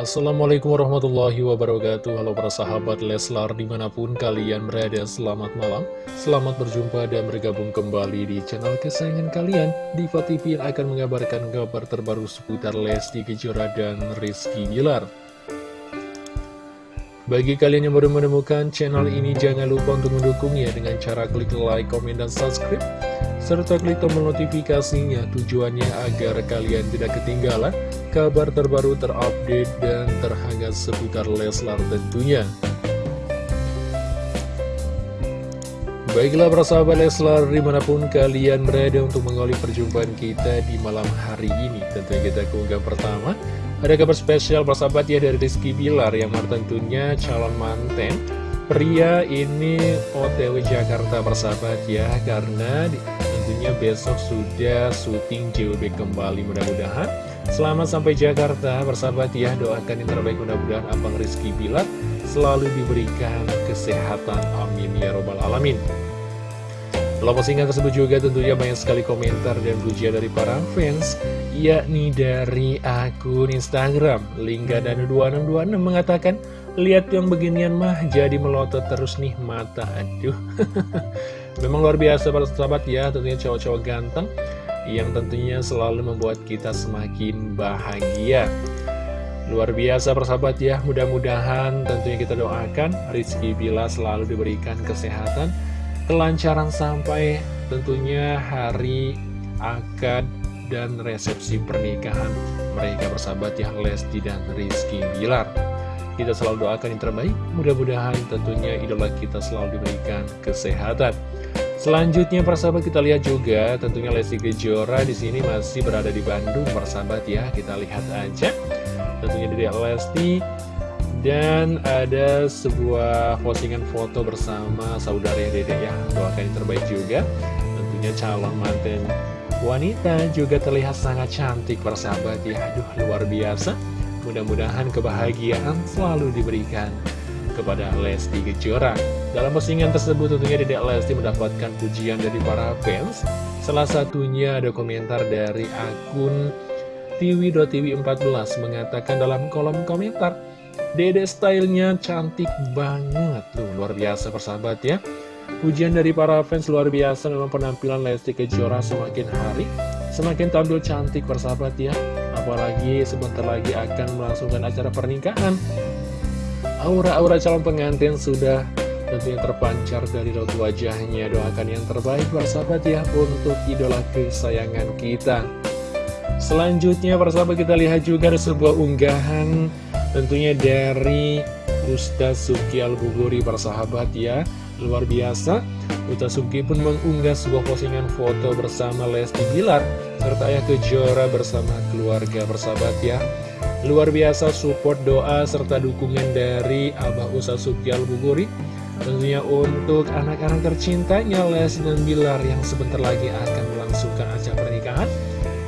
Assalamualaikum warahmatullahi wabarakatuh. Halo para sahabat Leslar di mana pun kalian berada Selamat malam. Selamat berjumpa dan bergabung kembali di channel kesayangan kalian. Diva TV yang akan mengabarkan kabar terbaru seputar Lesti Kejora dan Rizky Gilar bagi kalian yang baru menemukan channel ini, jangan lupa untuk mendukungnya dengan cara klik like, komen, dan subscribe serta klik tombol notifikasinya tujuannya agar kalian tidak ketinggalan kabar terbaru terupdate dan terhangat seputar Leslar tentunya. Baiklah para sahabat Leslar di mana pun kalian berada untuk mengawali perjumpaan kita di malam hari ini. Tentunya kita keunggahan pertama. Ada kabar spesial para sahabat ya dari Rizky Bilar yang tentunya calon manten Pria ini OTW Jakarta persahabat ya. Karena tentunya besok sudah syuting JWB kembali mudah-mudahan. Selamat sampai Jakarta bersahabat ya Doakan yang terbaik mudah-mudahan Abang Rizky Bilar Selalu diberikan kesehatan Amin ya robbal alamin. Dalam postingan tersebut juga tentunya banyak sekali komentar dan pujian dari para fans Yakni dari akun Instagram Lingga dan 2626 mengatakan Lihat yang beginian mah jadi melotot terus nih mata. Aduh Memang luar biasa para sahabat ya, tentunya cowok-cowok ganteng yang tentunya selalu membuat kita semakin bahagia. Luar biasa persahabat ya, mudah-mudahan tentunya kita doakan Rizky Bila selalu diberikan kesehatan, kelancaran sampai tentunya hari akad dan resepsi pernikahan mereka bersahabat ya Lesti dan Rizky Bilar. Kita selalu doakan yang terbaik, mudah-mudahan tentunya idola kita selalu diberikan kesehatan. Selanjutnya persahabat kita lihat juga tentunya Lesti Kejora di sini masih berada di Bandung persahabat ya. Kita lihat aja. Tentunya dari Lesti. Dan ada sebuah postingan foto bersama saudara Dede ya. Doakan yang terbaik juga. Tentunya calon manten wanita juga terlihat sangat cantik persahabat ya. Aduh luar biasa. Mudah-mudahan kebahagiaan selalu diberikan kepada Lesti Kejora. Dalam postingan tersebut tentunya Dedek Lesti mendapatkan pujian dari para fans. Salah satunya ada komentar dari akun tiwi.tiwi14 mengatakan dalam kolom komentar, Dede stylenya cantik banget. Tuh, luar biasa persahabat ya. Pujian dari para fans luar biasa memang penampilan Lesti Kejora semakin hari semakin tampil cantik persahabat ya. Apalagi sebentar lagi akan melangsungkan acara pernikahan Aura-aura calon pengantin sudah tentunya terpancar dari raut wajahnya. Doakan yang terbaik bersahabat ya untuk idola kesayangan kita. Selanjutnya persahabat kita lihat juga ada sebuah unggahan tentunya dari Ustaz Suki Al-Buguri persahabat ya. Luar biasa, Ustaz Suki pun mengunggah sebuah postingan foto bersama Lesti Bilar serta Ayah Kejora bersama keluarga persahabat ya. Luar biasa support doa serta dukungan dari Abah Usa Sukyal Buguri Tentunya untuk anak-anak tercintanya Les dan Bilar yang sebentar lagi akan melangsungkan acara pernikahan.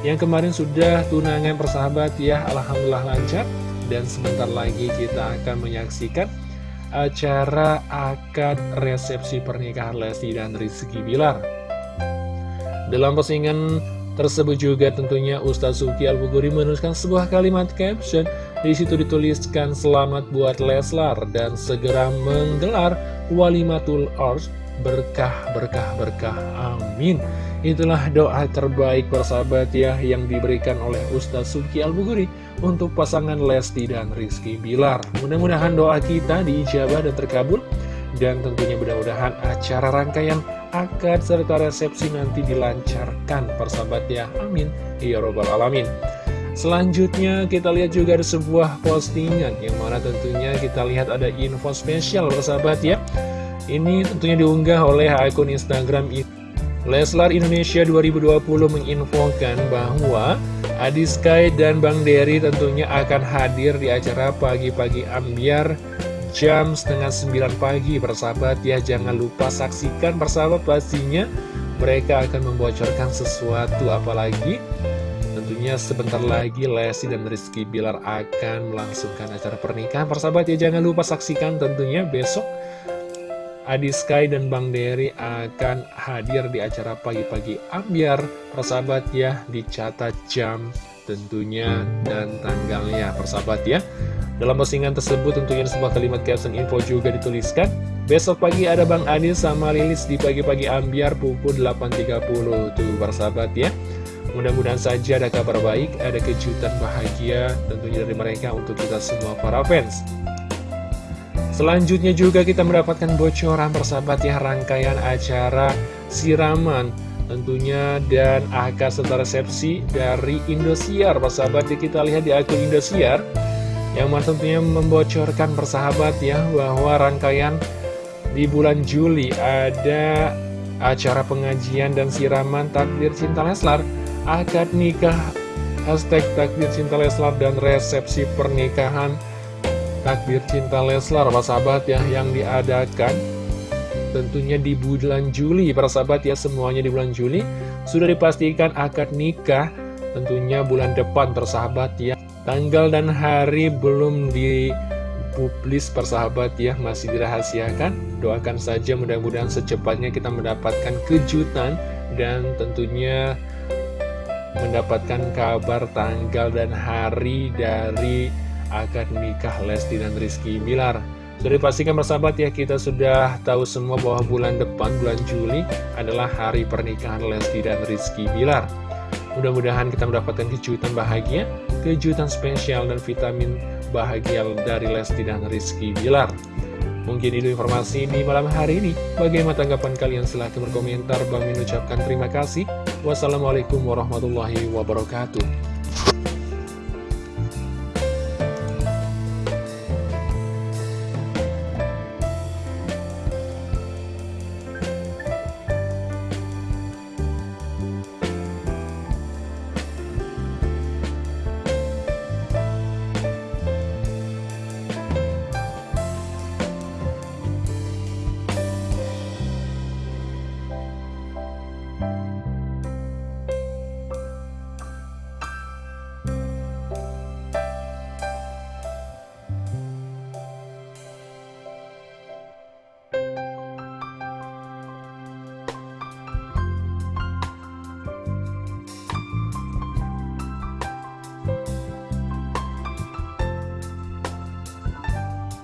Yang kemarin sudah tunangan persahabat ya Alhamdulillah lancar. Dan sebentar lagi kita akan menyaksikan acara akad resepsi pernikahan Lesti dan Rizky Bilar. Dalam postingan Tersebut juga tentunya Ustaz Suki Al-Buguri menuliskan sebuah kalimat caption di situ dituliskan selamat buat Leslar dan segera menggelar walimatul ars berkah berkah berkah. Amin. Itulah doa terbaik persahabat ya yang diberikan oleh Ustaz Suki Al-Buguri untuk pasangan Lesti dan Rizky Bilar. Mudah-mudahan doa kita diijabah dan terkabul dan tentunya mudah-mudahan acara rangkaian akad serta resepsi nanti dilancarkan persahabat ya. Amin. Ya robbal alamin Selanjutnya kita lihat juga ada sebuah postingan yang mana tentunya kita lihat ada info spesial persahabat ya. Ini tentunya diunggah oleh akun Instagram Leslar Indonesia 2020 menginfokan bahwa Adi Sky dan Bang Dery tentunya akan hadir di acara pagi-pagi ambiar jam setengah sembilan pagi. Persahabat ya jangan lupa saksikan persahabat pastinya. Mereka akan membocorkan sesuatu apalagi tentunya sebentar lagi Lesti dan Rizky Bilar akan melangsungkan acara pernikahan. Persahabat ya jangan lupa saksikan tentunya besok Adi Sky dan Bang Dery akan hadir di acara pagi-pagi ambiar. Persahabat ya dicatat jam tentunya dan tanggalnya. Persahabat ya Dalam postingan tersebut tentunya sebuah kalimat caption info juga dituliskan. Besok pagi ada Bang Adil sama Lilis di pagi-pagi ambiar pukul 8.30 Tuh sahabat ya Mudah-mudahan saja ada kabar baik, ada kejutan bahagia tentunya dari mereka untuk kita semua para fans. Selanjutnya juga kita mendapatkan bocoran persahabat ya rangkaian acara siraman. Tentunya dan akad serta resepsi dari Indosiar. Persahabat ya kita lihat di akun Indosiar yang tentunya membocorkan persahabat ya bahwa rangkaian di bulan Juli ada acara pengajian dan siraman takdir cinta Leslar akad nikah hashtag takdir cinta Leslar dan resepsi pernikahan. Takdir cinta Leslar para sahabat ya yang diadakan. Tentunya di bulan Juli para sahabat ya semuanya di bulan Juli. Sudah dipastikan akad nikah tentunya bulan depan persahabat ya. Tanggal dan hari belum dipublis persahabat ya masih dirahasiakan. Doakan saja mudah-mudahan secepatnya kita mendapatkan kejutan dan tentunya mendapatkan kabar tanggal dan hari dari akad nikah Lesti dan Rizky Bilar. Sudah dipastikan bersahabat ya, kita sudah tahu semua bahwa bulan depan, bulan Juli adalah hari pernikahan Lesti dan Rizky Bilar. Mudah-mudahan kita mendapatkan kejutan bahagia, kejutan spesial dan vitamin bahagia dari Lesti dan Rizky Bilar. Mungkin itu informasi di malam hari ini. Bagaimana tanggapan kalian? Silahkan berkomentar. Bang ucapkan terima kasih. Wassalamualaikum warahmatullahi wabarakatuh.